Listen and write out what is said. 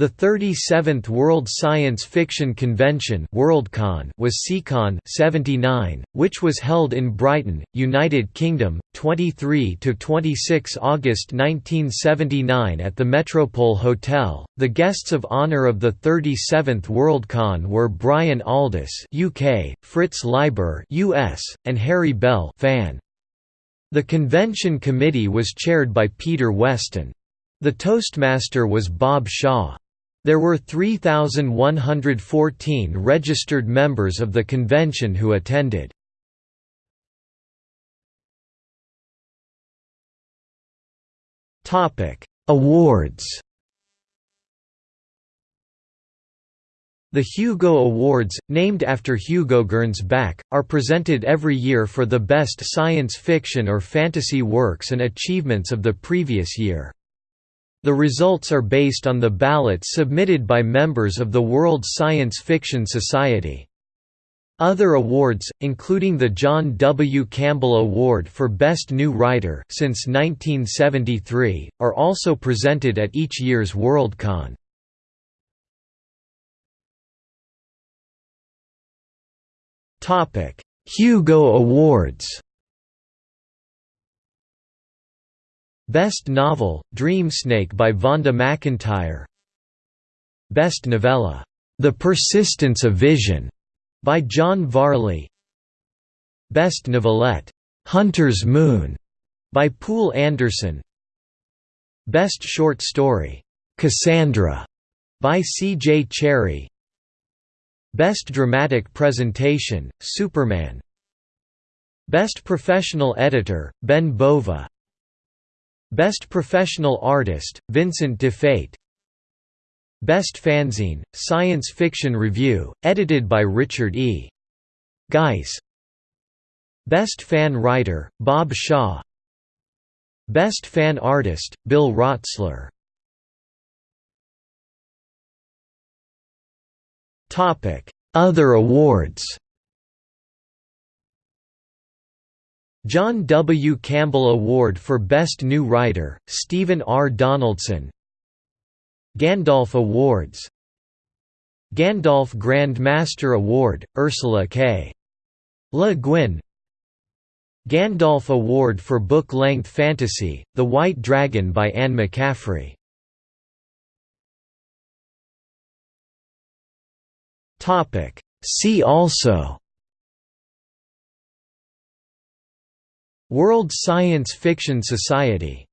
The 37th World Science Fiction Convention Worldcon was Seacon 79, which was held in Brighton, United Kingdom, 23–26 August 1979 at the Metropole Hotel. The guests of honour of the 37th Worldcon were Brian Aldiss UK, Fritz Leiber US, and Harry Bell fan. The convention committee was chaired by Peter Weston. The Toastmaster was Bob Shaw. There were 3,114 registered members of the convention who attended. Awards The Hugo Awards, named after Hugo Gernsback, are presented every year for the best science fiction or fantasy works and achievements of the previous year. The results are based on the ballots submitted by members of the World Science Fiction Society. Other awards, including the John W. Campbell Award for Best New Writer since 1973, are also presented at each year's Worldcon. Hugo Awards Best Novel, Dreamsnake by Vonda McIntyre. Best Novella, The Persistence of Vision, by John Varley. Best Novelette, Hunter's Moon, by Poul Anderson. Best Short Story, Cassandra, by C. J. Cherryh Best Dramatic Presentation, Superman. Best Professional Editor, Ben Bova Best Professional Artist, Vincent DiFate Best Fanzine, Science Fiction Review, edited by Richard E. Geis Best Fan Writer, Bob Shaw. Best Fan Artist, Bill Rotsler Other awards John W. Campbell Award for Best New Writer, Stephen R. Donaldson Gandalf Awards Gandalf Grand Master Award, Ursula K. Le Guin Gandalf Award for Book-Length Fantasy, The White Dragon by Anne McCaffrey See also World Science Fiction Society